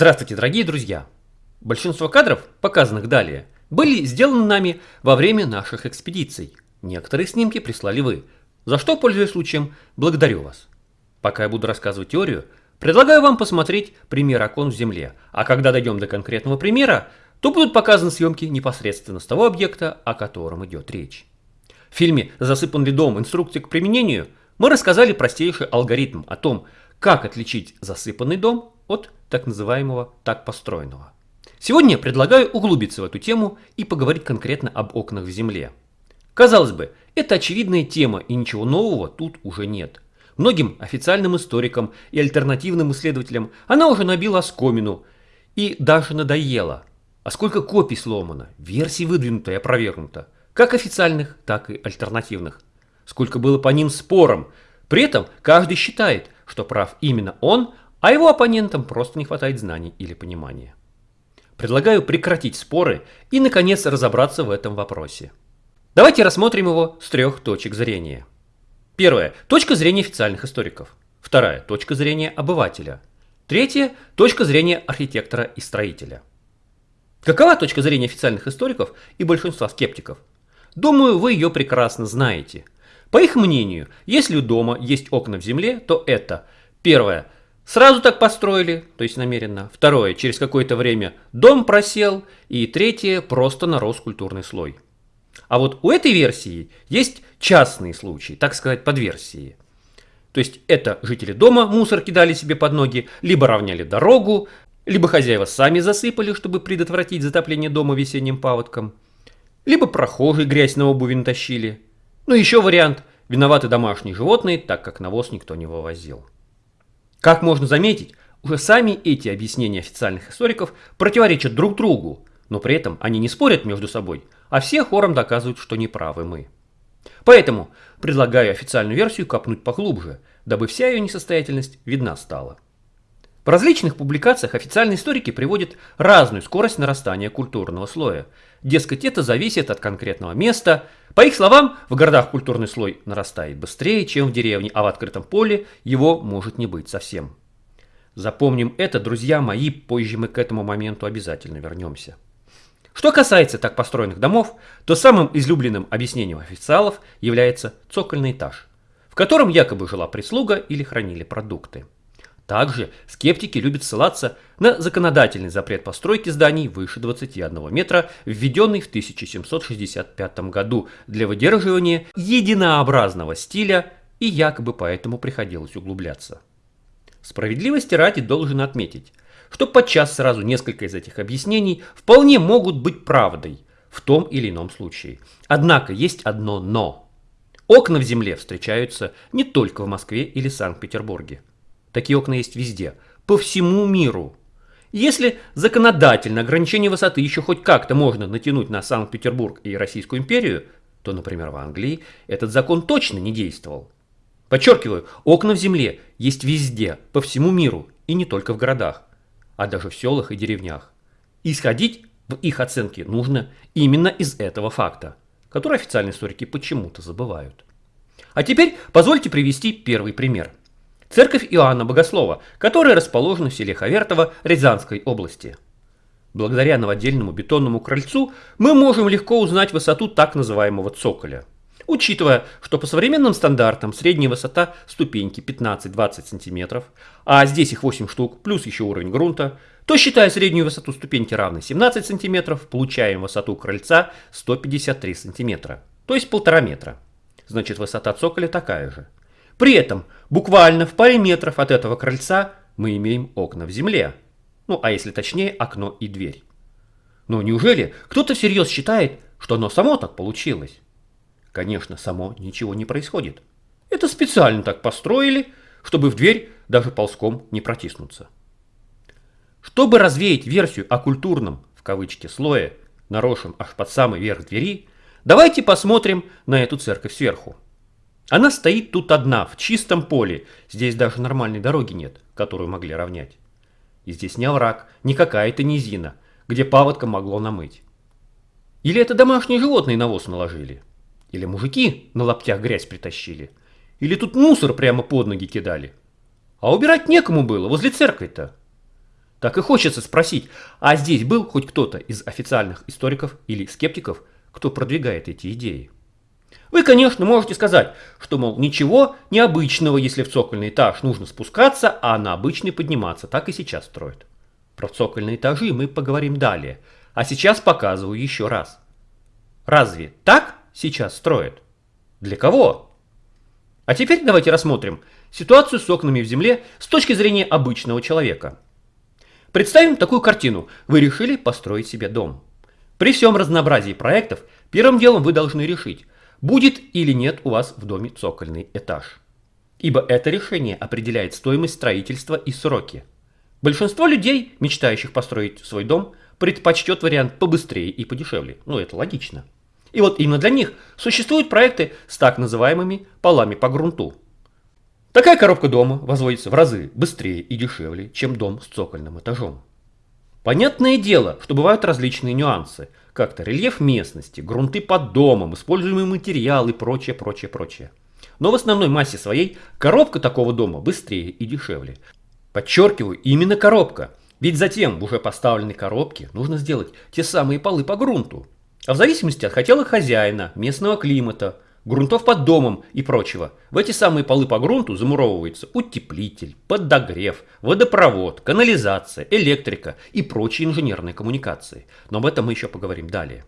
Здравствуйте, дорогие друзья! Большинство кадров, показанных далее, были сделаны нами во время наших экспедиций. Некоторые снимки прислали вы, за что, пользуясь случаем, благодарю вас. Пока я буду рассказывать теорию, предлагаю вам посмотреть пример окон в земле, а когда дойдем до конкретного примера, то будут показаны съемки непосредственно с того объекта, о котором идет речь. В фильме «Засыпан ли дом. Инструкция к применению» мы рассказали простейший алгоритм о том, как отличить засыпанный дом от так называемого так построенного. Сегодня я предлагаю углубиться в эту тему и поговорить конкретно об окнах в земле. Казалось бы, это очевидная тема и ничего нового тут уже нет. Многим официальным историкам и альтернативным исследователям она уже набила оскомину и даже надоела. А сколько копий сломано, версий выдвинуто и опровергнуто, как официальных, так и альтернативных. Сколько было по ним спором. При этом каждый считает, что прав именно он, а его оппонентам просто не хватает знаний или понимания. Предлагаю прекратить споры и, наконец, разобраться в этом вопросе. Давайте рассмотрим его с трех точек зрения. Первая – точка зрения официальных историков. Вторая – точка зрения обывателя. Третья – точка зрения архитектора и строителя. Какова точка зрения официальных историков и большинства скептиков? Думаю, вы ее прекрасно знаете. По их мнению, если у дома есть окна в земле, то это первое – Сразу так построили, то есть намеренно. Второе, через какое-то время дом просел. И третье, просто нарос культурный слой. А вот у этой версии есть частные случаи, так сказать, подверсии. То есть это жители дома мусор кидали себе под ноги, либо равняли дорогу, либо хозяева сами засыпали, чтобы предотвратить затопление дома весенним паводком, либо прохожие грязь на обуви натащили. Ну еще вариант – виноваты домашние животные, так как навоз никто не вывозил. Как можно заметить, уже сами эти объяснения официальных историков противоречат друг другу, но при этом они не спорят между собой, а все хором доказывают, что неправы мы. Поэтому предлагаю официальную версию копнуть поглубже, дабы вся ее несостоятельность видна стала. В различных публикациях официальные историки приводят разную скорость нарастания культурного слоя. Дескать, это зависит от конкретного места. По их словам, в городах культурный слой нарастает быстрее, чем в деревне, а в открытом поле его может не быть совсем. Запомним это, друзья мои, позже мы к этому моменту обязательно вернемся. Что касается так построенных домов, то самым излюбленным объяснением официалов является цокольный этаж, в котором якобы жила прислуга или хранили продукты. Также скептики любят ссылаться на законодательный запрет постройки зданий выше 21 метра, введенный в 1765 году для выдерживания единообразного стиля и якобы поэтому приходилось углубляться. Справедливости ради должен отметить, что подчас сразу несколько из этих объяснений вполне могут быть правдой в том или ином случае. Однако есть одно «но». Окна в земле встречаются не только в Москве или Санкт-Петербурге. Такие окна есть везде, по всему миру. Если законодательно ограничение высоты еще хоть как-то можно натянуть на Санкт-Петербург и Российскую империю, то, например, в Англии этот закон точно не действовал. Подчеркиваю, окна в земле есть везде, по всему миру, и не только в городах, а даже в селах и деревнях. Исходить в их оценке нужно именно из этого факта, который официальные историки почему-то забывают. А теперь позвольте привести первый пример – церковь Иоанна Богослова, которая расположена в селе Хавертово Рязанской области. Благодаря новодельному бетонному крыльцу мы можем легко узнать высоту так называемого цоколя. Учитывая, что по современным стандартам средняя высота ступеньки 15-20 см, а здесь их 8 штук, плюс еще уровень грунта, то считая среднюю высоту ступеньки равной 17 см, получаем высоту крыльца 153 см, то есть полтора метра. Значит высота цоколя такая же. При этом буквально в паре метров от этого крыльца мы имеем окна в земле. Ну, а если точнее, окно и дверь. Но неужели кто-то всерьез считает, что оно само так получилось? Конечно, само ничего не происходит. Это специально так построили, чтобы в дверь даже ползком не протиснуться. Чтобы развеять версию о культурном, в кавычке, слое, наросшем аж под самый верх двери, давайте посмотрим на эту церковь сверху. Она стоит тут одна, в чистом поле. Здесь даже нормальной дороги нет, которую могли равнять. И здесь не овраг, не какая-то низина, где паводка могло намыть. Или это домашние животные навоз наложили? Или мужики на лаптях грязь притащили? Или тут мусор прямо под ноги кидали? А убирать некому было, возле церкви-то. Так и хочется спросить, а здесь был хоть кто-то из официальных историков или скептиков, кто продвигает эти идеи? Вы, конечно, можете сказать, что, мол, ничего необычного, если в цокольный этаж нужно спускаться, а на обычный подниматься. Так и сейчас строят. Про цокольные этажи мы поговорим далее. А сейчас показываю еще раз. Разве так сейчас строят? Для кого? А теперь давайте рассмотрим ситуацию с окнами в земле с точки зрения обычного человека. Представим такую картину. Вы решили построить себе дом. При всем разнообразии проектов, первым делом вы должны решить, будет или нет у вас в доме цокольный этаж. Ибо это решение определяет стоимость строительства и сроки. Большинство людей, мечтающих построить свой дом, предпочтет вариант побыстрее и подешевле. Ну, это логично. И вот именно для них существуют проекты с так называемыми полами по грунту. Такая коробка дома возводится в разы быстрее и дешевле, чем дом с цокольным этажом. Понятное дело, что бывают различные нюансы, как-то рельеф местности, грунты под домом, используемые материалы и прочее, прочее, прочее. Но в основной массе своей коробка такого дома быстрее и дешевле. Подчеркиваю, именно коробка. Ведь затем в уже поставленной коробке нужно сделать те самые полы по грунту. А в зависимости от хотелок хозяина, местного климата, грунтов под домом и прочего, в эти самые полы по грунту замуровывается утеплитель, подогрев, водопровод, канализация, электрика и прочие инженерные коммуникации. Но об этом мы еще поговорим далее.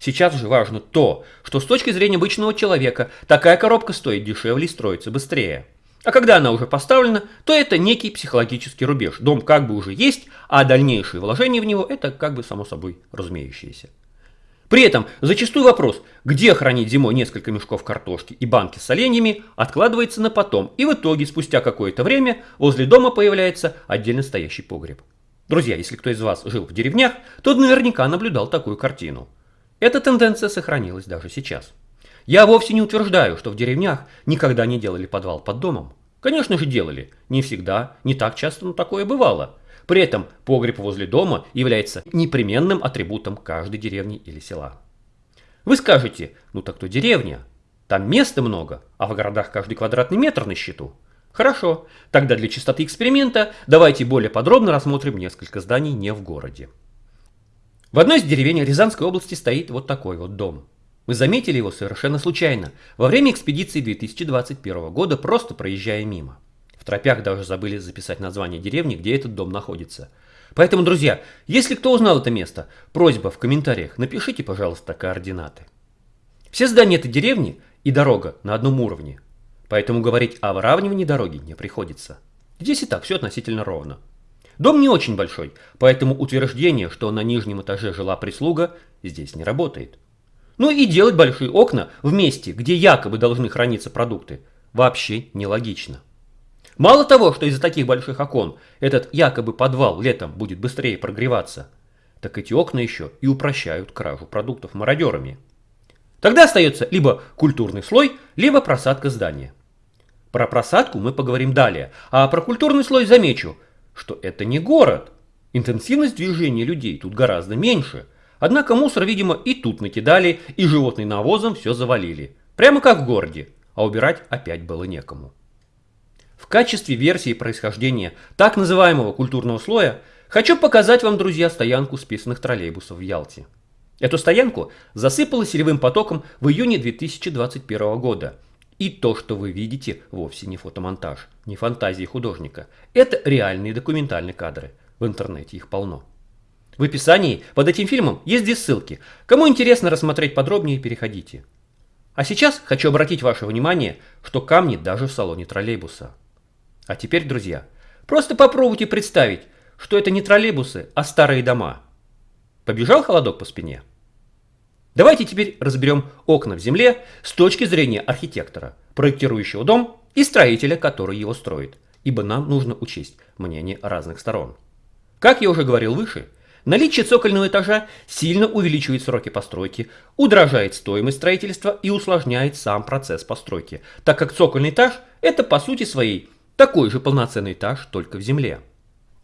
Сейчас же важно то, что с точки зрения обычного человека такая коробка стоит дешевле и строится быстрее. А когда она уже поставлена, то это некий психологический рубеж. Дом как бы уже есть, а дальнейшие вложения в него это как бы само собой разумеющееся. При этом зачастую вопрос, где хранить зимой несколько мешков картошки и банки с оленями, откладывается на потом, и в итоге спустя какое-то время возле дома появляется отдельно стоящий погреб. Друзья, если кто из вас жил в деревнях, то наверняка наблюдал такую картину. Эта тенденция сохранилась даже сейчас. Я вовсе не утверждаю, что в деревнях никогда не делали подвал под домом. Конечно же делали. Не всегда, не так часто, но такое бывало. При этом погреб возле дома является непременным атрибутом каждой деревни или села. Вы скажете, ну так то деревня, там места много, а в городах каждый квадратный метр на счету. Хорошо, тогда для чистоты эксперимента давайте более подробно рассмотрим несколько зданий не в городе. В одной из деревень Рязанской области стоит вот такой вот дом. Мы заметили его совершенно случайно, во время экспедиции 2021 года, просто проезжая мимо. В тропях даже забыли записать название деревни, где этот дом находится. Поэтому, друзья, если кто узнал это место, просьба в комментариях, напишите, пожалуйста, координаты. Все здания этой деревни и дорога на одном уровне, поэтому говорить о выравнивании дороги не приходится. Здесь и так все относительно ровно. Дом не очень большой, поэтому утверждение, что на нижнем этаже жила прислуга, здесь не работает. Ну и делать большие окна в месте, где якобы должны храниться продукты, вообще нелогично. Мало того, что из-за таких больших окон этот якобы подвал летом будет быстрее прогреваться, так эти окна еще и упрощают кражу продуктов мародерами. Тогда остается либо культурный слой, либо просадка здания. Про просадку мы поговорим далее, а про культурный слой замечу, что это не город. Интенсивность движения людей тут гораздо меньше, Однако мусор, видимо, и тут накидали, и животный навозом все завалили. Прямо как в городе, а убирать опять было некому. В качестве версии происхождения так называемого культурного слоя хочу показать вам, друзья, стоянку списанных троллейбусов в Ялте. Эту стоянку засыпало селевым потоком в июне 2021 года. И то, что вы видите, вовсе не фотомонтаж, не фантазии художника. Это реальные документальные кадры. В интернете их полно. В описании под этим фильмом есть две ссылки. Кому интересно рассмотреть подробнее, переходите. А сейчас хочу обратить ваше внимание, что камни даже в салоне троллейбуса. А теперь, друзья, просто попробуйте представить, что это не троллейбусы, а старые дома. Побежал холодок по спине? Давайте теперь разберем окна в земле с точки зрения архитектора, проектирующего дом и строителя, который его строит, ибо нам нужно учесть мнение разных сторон. Как я уже говорил выше, Наличие цокольного этажа сильно увеличивает сроки постройки, удорожает стоимость строительства и усложняет сам процесс постройки, так как цокольный этаж – это по сути своей такой же полноценный этаж, только в земле.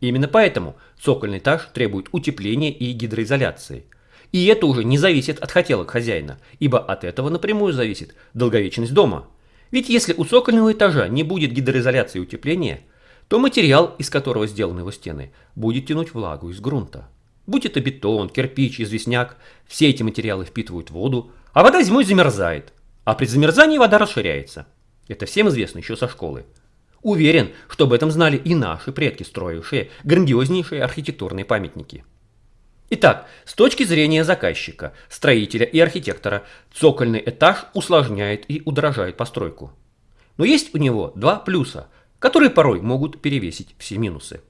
Именно поэтому цокольный этаж требует утепления и гидроизоляции. И это уже не зависит от хотелок хозяина, ибо от этого напрямую зависит долговечность дома. Ведь если у цокольного этажа не будет гидроизоляции и утепления, то материал, из которого сделаны его стены, будет тянуть влагу из грунта. Будь это бетон, кирпич, известняк, все эти материалы впитывают воду, а вода зимой замерзает, а при замерзании вода расширяется. Это всем известно еще со школы. Уверен, что об этом знали и наши предки, строившие грандиознейшие архитектурные памятники. Итак, с точки зрения заказчика, строителя и архитектора, цокольный этаж усложняет и удорожает постройку. Но есть у него два плюса, которые порой могут перевесить все минусы.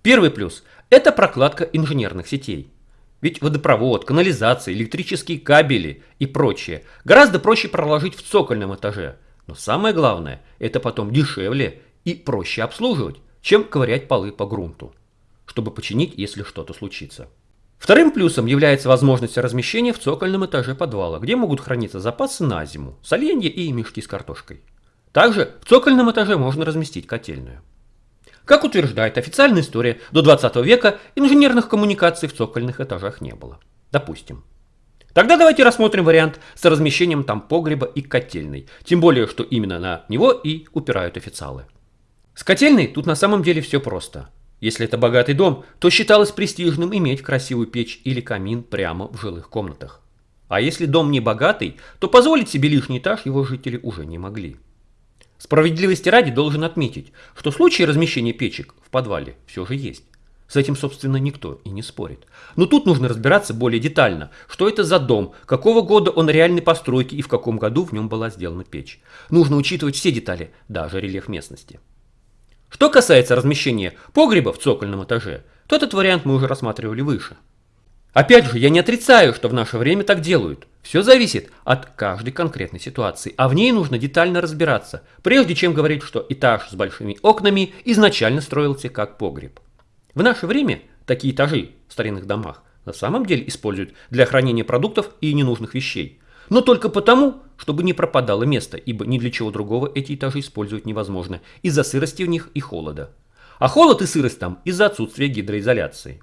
Первый плюс – это прокладка инженерных сетей. Ведь водопровод, канализация, электрические кабели и прочее гораздо проще проложить в цокольном этаже. Но самое главное, это потом дешевле и проще обслуживать, чем ковырять полы по грунту, чтобы починить, если что-то случится. Вторым плюсом является возможность размещения в цокольном этаже подвала, где могут храниться запасы на зиму, соленья и мешки с картошкой. Также в цокольном этаже можно разместить котельную. Как утверждает официальная история, до 20 века инженерных коммуникаций в цокольных этажах не было. Допустим. Тогда давайте рассмотрим вариант с размещением там погреба и котельной, тем более, что именно на него и упирают официалы. С котельной тут на самом деле все просто. Если это богатый дом, то считалось престижным иметь красивую печь или камин прямо в жилых комнатах. А если дом не богатый, то позволить себе лишний этаж его жители уже не могли. Справедливости ради должен отметить, что случаи размещения печек в подвале все же есть. С этим, собственно, никто и не спорит. Но тут нужно разбираться более детально, что это за дом, какого года он реальной постройки и в каком году в нем была сделана печь. Нужно учитывать все детали, даже рельеф местности. Что касается размещения погреба в цокольном этаже, то этот вариант мы уже рассматривали выше. Опять же, я не отрицаю, что в наше время так делают. Все зависит от каждой конкретной ситуации, а в ней нужно детально разбираться, прежде чем говорить, что этаж с большими окнами изначально строился как погреб. В наше время такие этажи в старинных домах на самом деле используют для хранения продуктов и ненужных вещей. Но только потому, чтобы не пропадало место, ибо ни для чего другого эти этажи использовать невозможно из-за сырости в них и холода. А холод и сырость там из-за отсутствия гидроизоляции.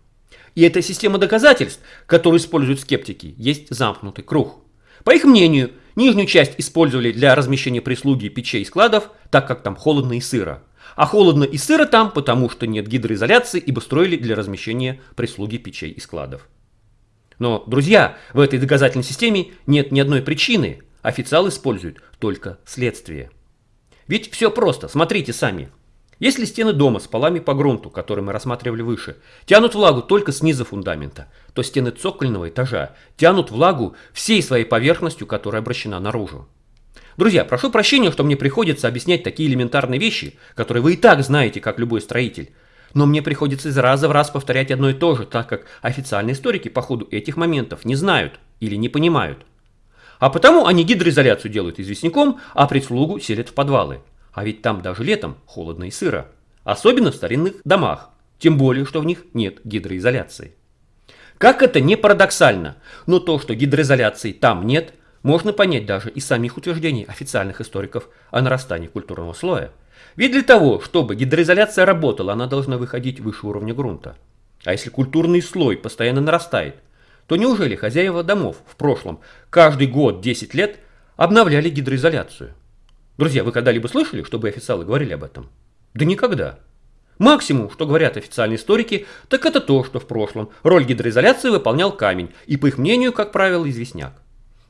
И эта система доказательств, которую используют скептики, есть замкнутый круг. По их мнению, нижнюю часть использовали для размещения прислуги печей и складов, так как там холодно и сыро. А холодно и сыро там, потому что нет гидроизоляции, ибо строили для размещения прислуги печей и складов. Но, друзья, в этой доказательной системе нет ни одной причины. Официал использует только следствие. Ведь все просто, смотрите сами. Если стены дома с полами по грунту, которые мы рассматривали выше, тянут влагу только снизу фундамента, то стены цокольного этажа тянут влагу всей своей поверхностью, которая обращена наружу. Друзья, прошу прощения, что мне приходится объяснять такие элементарные вещи, которые вы и так знаете, как любой строитель. Но мне приходится из раза в раз повторять одно и то же, так как официальные историки по ходу этих моментов не знают или не понимают. А потому они гидроизоляцию делают известняком, а прислугу селят в подвалы. А ведь там даже летом холодно и сыро. Особенно в старинных домах. Тем более, что в них нет гидроизоляции. Как это не парадоксально, но то, что гидроизоляции там нет, можно понять даже из самих утверждений официальных историков о нарастании культурного слоя – ведь для того, чтобы гидроизоляция работала, она должна выходить выше уровня грунта. А если культурный слой постоянно нарастает, то неужели хозяева домов в прошлом каждый год 10 лет обновляли гидроизоляцию? Друзья, вы когда-либо слышали, чтобы официалы говорили об этом? Да никогда. Максимум, что говорят официальные историки, так это то, что в прошлом роль гидроизоляции выполнял камень, и по их мнению, как правило, известняк.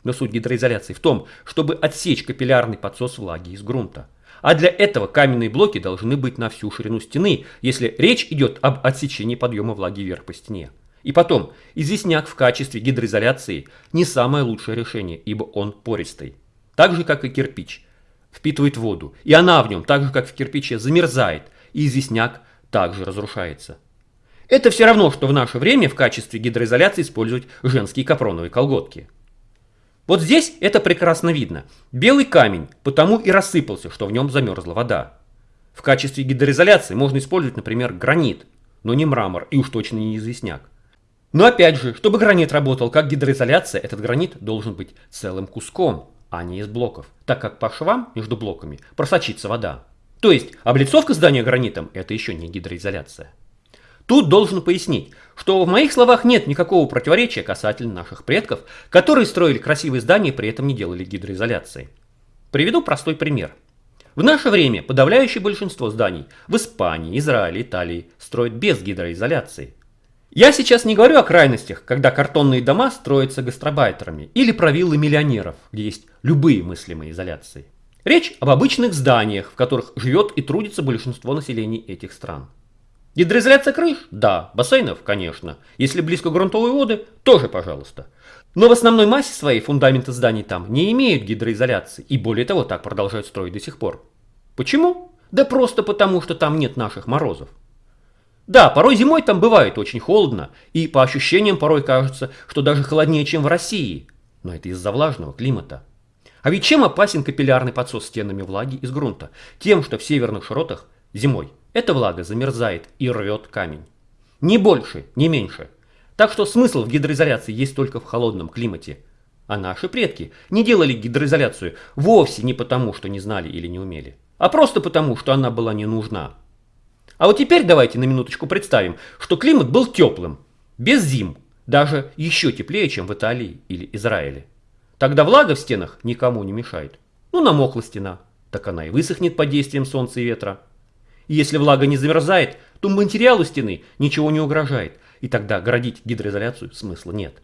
Но суть гидроизоляции в том, чтобы отсечь капиллярный подсос влаги из грунта. А для этого каменные блоки должны быть на всю ширину стены, если речь идет об отсечении подъема влаги вверх по стене. И потом, известняк в качестве гидроизоляции не самое лучшее решение, ибо он пористый. Так же, как и кирпич. Впитывает воду, и она в нем, так же, как в кирпиче, замерзает, и известняк также разрушается. Это все равно, что в наше время в качестве гидроизоляции использовать женские капроновые колготки. Вот здесь это прекрасно видно. Белый камень потому и рассыпался, что в нем замерзла вода. В качестве гидроизоляции можно использовать, например, гранит, но не мрамор и уж точно не известняк. Но опять же, чтобы гранит работал как гидроизоляция, этот гранит должен быть целым куском, а не из блоков, так как по швам между блоками просочится вода. То есть облицовка здания гранитом – это еще не гидроизоляция. Тут должен пояснить, что в моих словах нет никакого противоречия касательно наших предков, которые строили красивые здания и при этом не делали гидроизоляции. Приведу простой пример. В наше время подавляющее большинство зданий в Испании, Израиле, Италии строят без гидроизоляции. Я сейчас не говорю о крайностях, когда картонные дома строятся гастробайтерами или провиллы миллионеров, где есть любые мыслимые изоляции. Речь об обычных зданиях, в которых живет и трудится большинство населения этих стран. Гидроизоляция крыш? Да. Бассейнов? Конечно. Если близко грунтовые воды? Тоже пожалуйста. Но в основной массе своей фундаменты зданий там не имеют гидроизоляции и более того так продолжают строить до сих пор. Почему? Да просто потому, что там нет наших морозов. Да, порой зимой там бывает очень холодно, и по ощущениям порой кажется, что даже холоднее, чем в России. Но это из-за влажного климата. А ведь чем опасен капиллярный подсос стенами влаги из грунта? Тем, что в северных широтах зимой эта влага замерзает и рвет камень. Ни больше, ни меньше. Так что смысл в гидроизоляции есть только в холодном климате. А наши предки не делали гидроизоляцию вовсе не потому, что не знали или не умели, а просто потому, что она была не нужна. А вот теперь давайте на минуточку представим, что климат был теплым, без зим, даже еще теплее, чем в Италии или Израиле. Тогда влага в стенах никому не мешает. Ну, намокла стена, так она и высохнет под действием солнца и ветра. И если влага не замерзает, то материалу стены ничего не угрожает, и тогда городить гидроизоляцию смысла нет.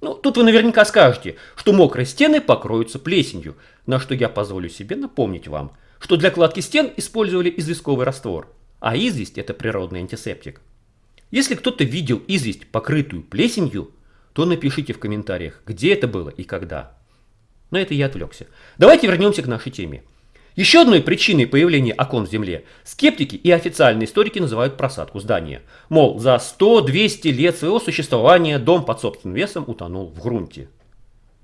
Ну, тут вы наверняка скажете, что мокрые стены покроются плесенью, на что я позволю себе напомнить вам, что для кладки стен использовали известковый раствор, а известь – это природный антисептик. Если кто-то видел известь, покрытую плесенью, то напишите в комментариях, где это было и когда. Но это я отвлекся. Давайте вернемся к нашей теме. Еще одной причиной появления окон в земле скептики и официальные историки называют просадку здания. Мол, за 100-200 лет своего существования дом под собственным весом утонул в грунте.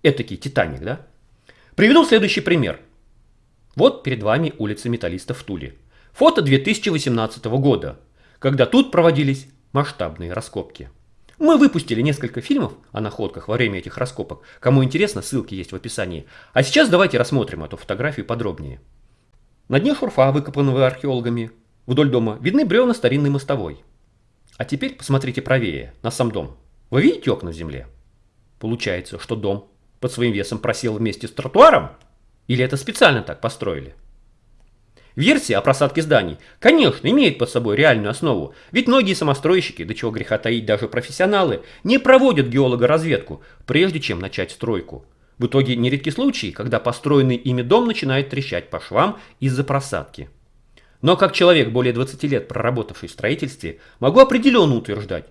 Этакий Титаник, да? Приведу следующий пример. Вот перед вами улица металлистов в Туле. Фото 2018 года, когда тут проводились масштабные раскопки. Мы выпустили несколько фильмов о находках во время этих раскопок. Кому интересно, ссылки есть в описании. А сейчас давайте рассмотрим эту фотографию подробнее. На дне шурфа, выкопанного археологами, вдоль дома видны бревна старинной мостовой. А теперь посмотрите правее, на сам дом. Вы видите окна в земле? Получается, что дом под своим весом просел вместе с тротуаром? Или это специально так построили? Версия о просадке зданий, конечно, имеет под собой реальную основу, ведь многие самостройщики, до чего греха таить даже профессионалы, не проводят геологоразведку, прежде чем начать стройку. В итоге нередки случаи, когда построенный ими дом начинает трещать по швам из-за просадки. Но как человек, более 20 лет проработавший в строительстве, могу определенно утверждать,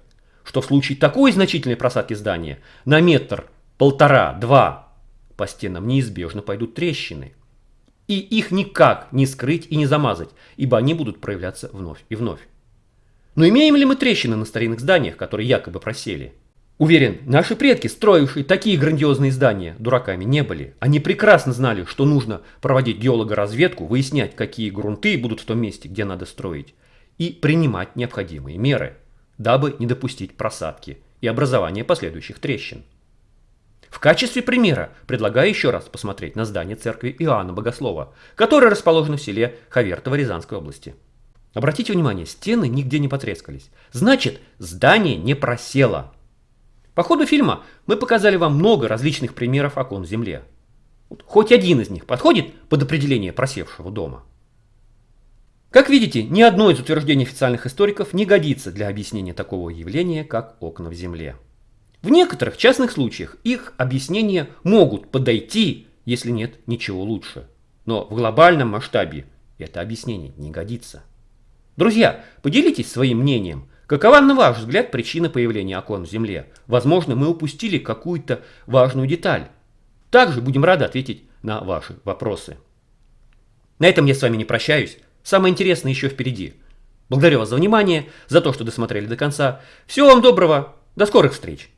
что в случае такой значительной просадки здания на метр, полтора, два по стенам неизбежно пойдут трещины. И их никак не скрыть и не замазать, ибо они будут проявляться вновь и вновь. Но имеем ли мы трещины на старинных зданиях, которые якобы просели? Уверен, наши предки, строившие такие грандиозные здания, дураками не были. Они прекрасно знали, что нужно проводить геологоразведку, выяснять, какие грунты будут в том месте, где надо строить, и принимать необходимые меры, дабы не допустить просадки и образования последующих трещин. В качестве примера предлагаю еще раз посмотреть на здание церкви Иоанна Богослова, которое расположено в селе Хавертово Рязанской области. Обратите внимание, стены нигде не потрескались. Значит, здание не просело. По ходу фильма мы показали вам много различных примеров окон в земле. Хоть один из них подходит под определение просевшего дома. Как видите, ни одно из утверждений официальных историков не годится для объяснения такого явления, как окна в земле. В некоторых частных случаях их объяснения могут подойти, если нет ничего лучше. Но в глобальном масштабе это объяснение не годится. Друзья, поделитесь своим мнением – Какова, на ваш взгляд, причина появления окон в Земле? Возможно, мы упустили какую-то важную деталь. Также будем рады ответить на ваши вопросы. На этом я с вами не прощаюсь. Самое интересное еще впереди. Благодарю вас за внимание, за то, что досмотрели до конца. Всего вам доброго. До скорых встреч.